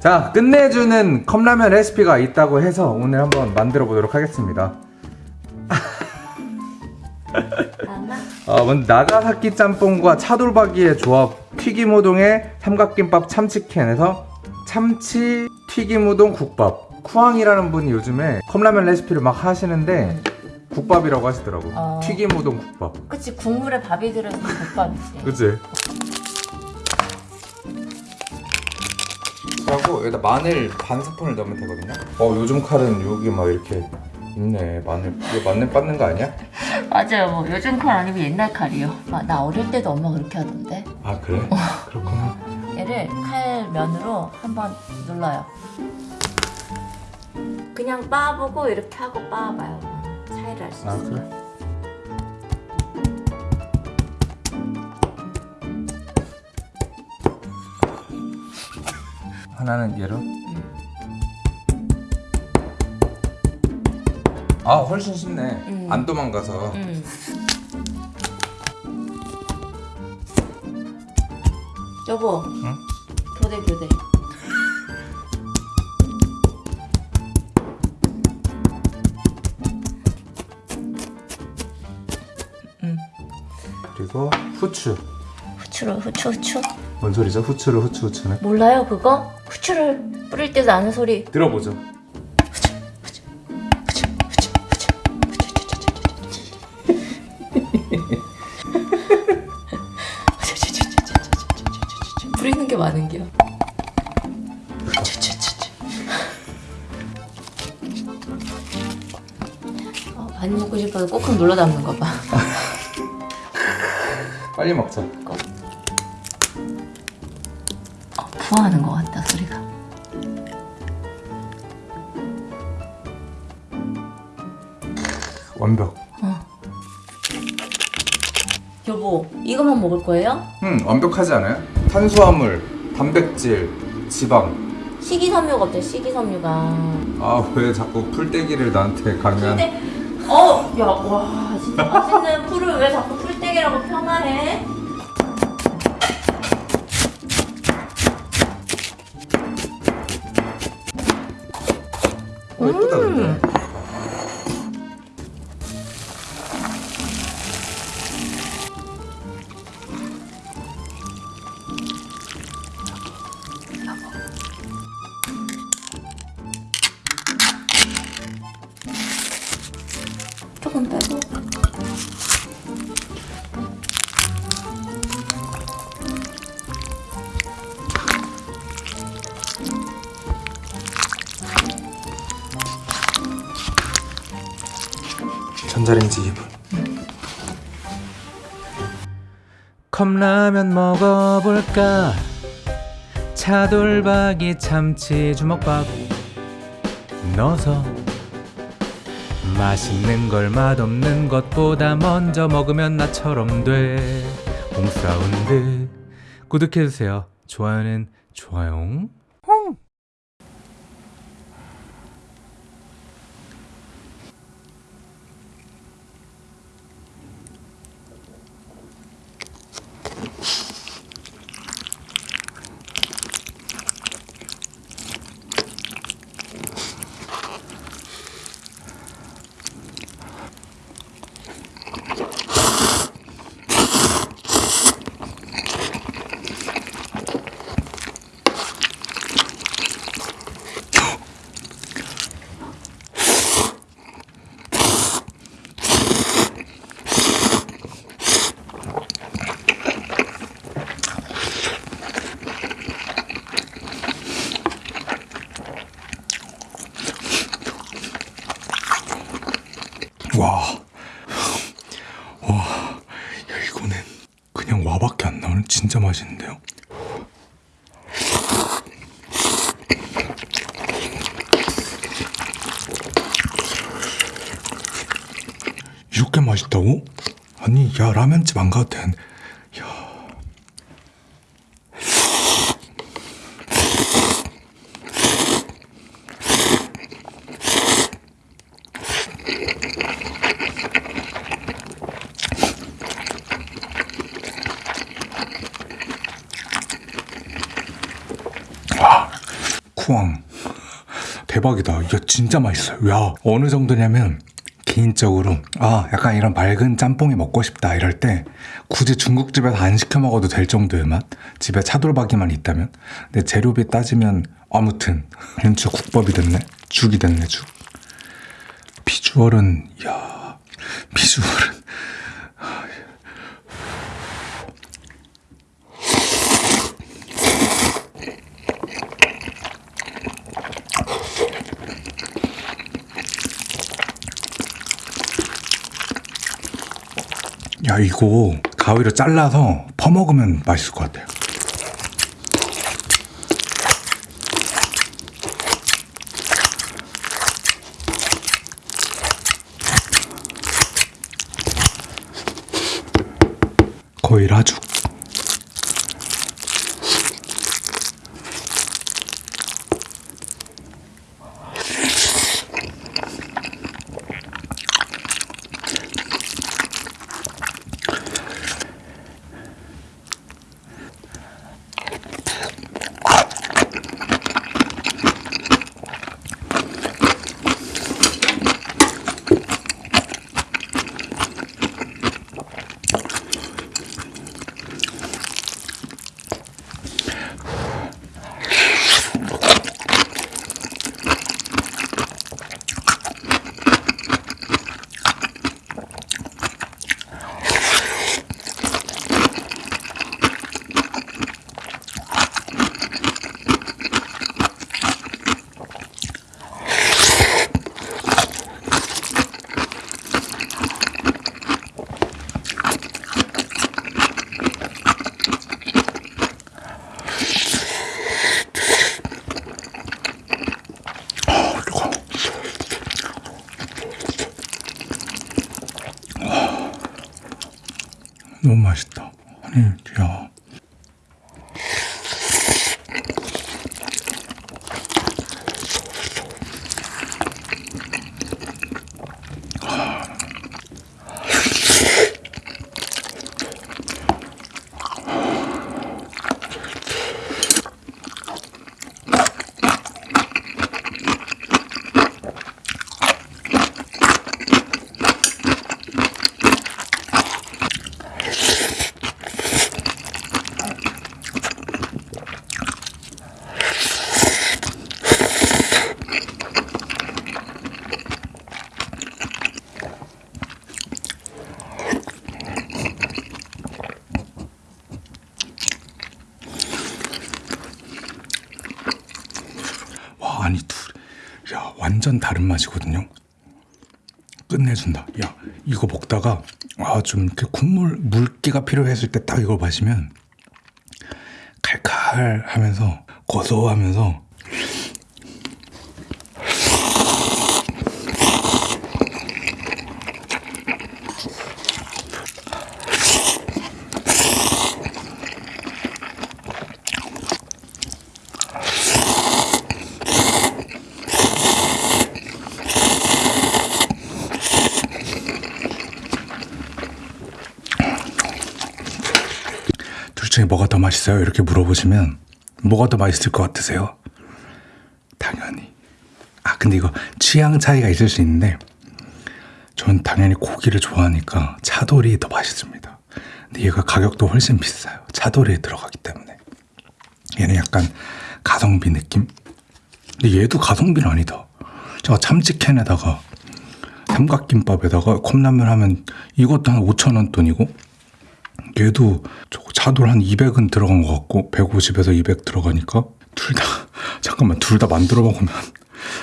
자 끝내주는 컵라면 레시피가 있다고 해서 오늘 한번 만들어 보도록 하겠습니다. 어, 먼저 나가사키 짬뽕과 차돌박이의 조합 튀김우동에 삼각김밥 참치캔에서 참치 튀김우동 국밥. 쿠앙이라는 분이 요즘에 컵라면 레시피를 막 하시는데 국밥이라고 하시더라고. 어. 튀김우동 국밥. 그치 국물에 밥이 들어있는 국밥이지. 그치? 그리고 여기다 마늘 반 스푼을 넣으면 되거든요. 어 요즘 칼은 여기 막 이렇게 있네. 마늘 이거 마늘 빻는 거 아니야? 맞아요. 뭐 요즘 칼 아니고 옛날 칼이요. 아, 나 어릴 때도 엄마 그렇게 하던데. 아 그래? 그렇구나. 얘를 칼면으로 한번 눌러요. 그냥 빻아보고 이렇게 하고 빻아봐요. 차이를 알수아 있어요 그래? 하나는 얘로 아 훨씬 쉽네 음. 안 도망가서 음. 여보 응? 교대 교대 그리고 후추 후추를 후추 후추 뭔 소리죠? 후추를 후추 후추는 몰라요 그거? 후추를 뿌릴 때 나는 소리. 들어보죠. 뿌리는 게 많은 게요. 어, 많이 먹고 싶어서 꼭꼭 눌러 담는 거 봐. 빨리 먹자. 어, 부화하는 것 같다 소리가 완벽 여보 이것만 먹을 거예요? 음 완벽하지 않아요? 탄수화물, 단백질, 지방 식이섬유가 없대 식이섬유가 아 왜 자꾸 풀떼기를 나한테 강요한 근데 어, 야, 와, 진짜 맛있는 풀을 왜 자꾸 풀떼기라고 폄하해? 예쁘다 근데 전자레인지 2분. 컵라면 먹어볼까? 차돌박이 참치 주먹밥 넣어서 맛있는 걸 맛없는 것보다 먼저 먹으면 나처럼 돼. 홈사운드. 구독해주세요. 좋아요는 좋아요 와, 와, 야 이거는 그냥 와밖에 안 나오는 진짜 맛있는데요. 이렇게 맛있다고? 아니, 야 라면집 안 가도 된. 야, 쿠앙 대박이다. 이거 진짜 맛있어요. 야 어느 정도냐면 개인적으로 아 약간 이런 맑은 짬뽕이 먹고 싶다 이럴 때 굳이 중국집에서 안 시켜 먹어도 될 정도의 맛? 집에 차돌박이만 있다면? 근데 재료비 따지면 아무튼 진짜 국밥이 됐네. 죽이 됐네 죽. 비주얼은 야 비주얼은 야 이거 가위로 잘라서 퍼먹으면 맛있을 것 같아요 너무 맛있다. 아니, 야. 와, 아니, 둘, 야, 완전 다른 맛이거든요. 끝내준다. 야, 이거 먹다가, 아, 좀 이렇게 국물, 물기가 필요했을 때 딱 이걸 마시면, 칼칼 하면서, 고소하면서, 둘 중에 뭐가 더 맛있어요? 이렇게 물어보시면, 뭐가 더 맛있을 것 같으세요? 당연히. 아, 근데 이거 취향 차이가 있을 수 있는데, 전 당연히 고기를 좋아하니까 차돌이 더 맛있습니다. 근데 얘가 가격도 훨씬 비싸요. 차돌이 들어가기 때문에. 얘는 약간 가성비 느낌? 근데 얘도 가성비는 아니다. 제가 참치캔에다가 삼각김밥에다가 컵라면 하면 이것도 한 5천 원 돈이고 얘도 차돌 한 200은 들어간 것 같고 150에서 200 들어가니까 둘 다 잠깐만 둘 다 만들어 먹으면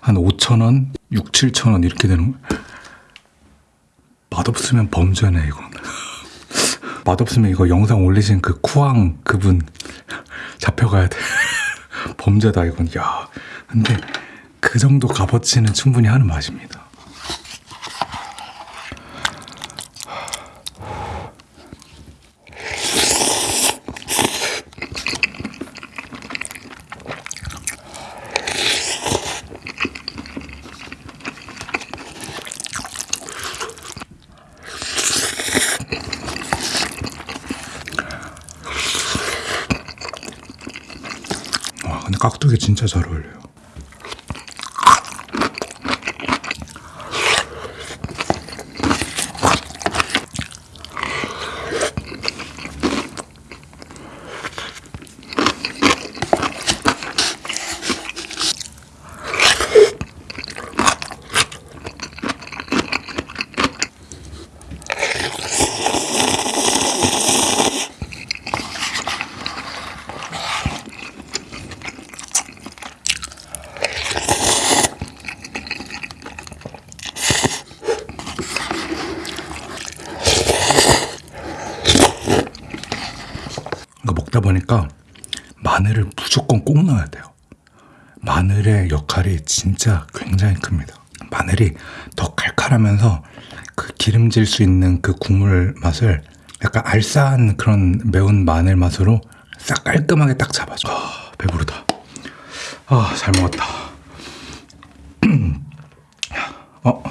한 5천 원, 6, 7천 원 이렇게 되는 거야. 맛없으면 범죄네 이건. 맛없으면 이거 영상 올리신 그 쿠앙 그분 잡혀가야 돼. 범죄다 이건. 야, 근데 그 정도 값어치는 충분히 하는 맛입니다. 속에 진짜 잘 어울려요. 보니까 마늘을 무조건 꼭 넣어야 돼요. 마늘의 역할이 진짜 굉장히 큽니다. 마늘이 더 칼칼하면서 그 기름질 수 있는 그 국물 맛을 약간 알싸한 그런 매운 마늘 맛으로 싹 깔끔하게 딱 잡아줘. 아, 배부르다. 아, 잘 먹었다. 어,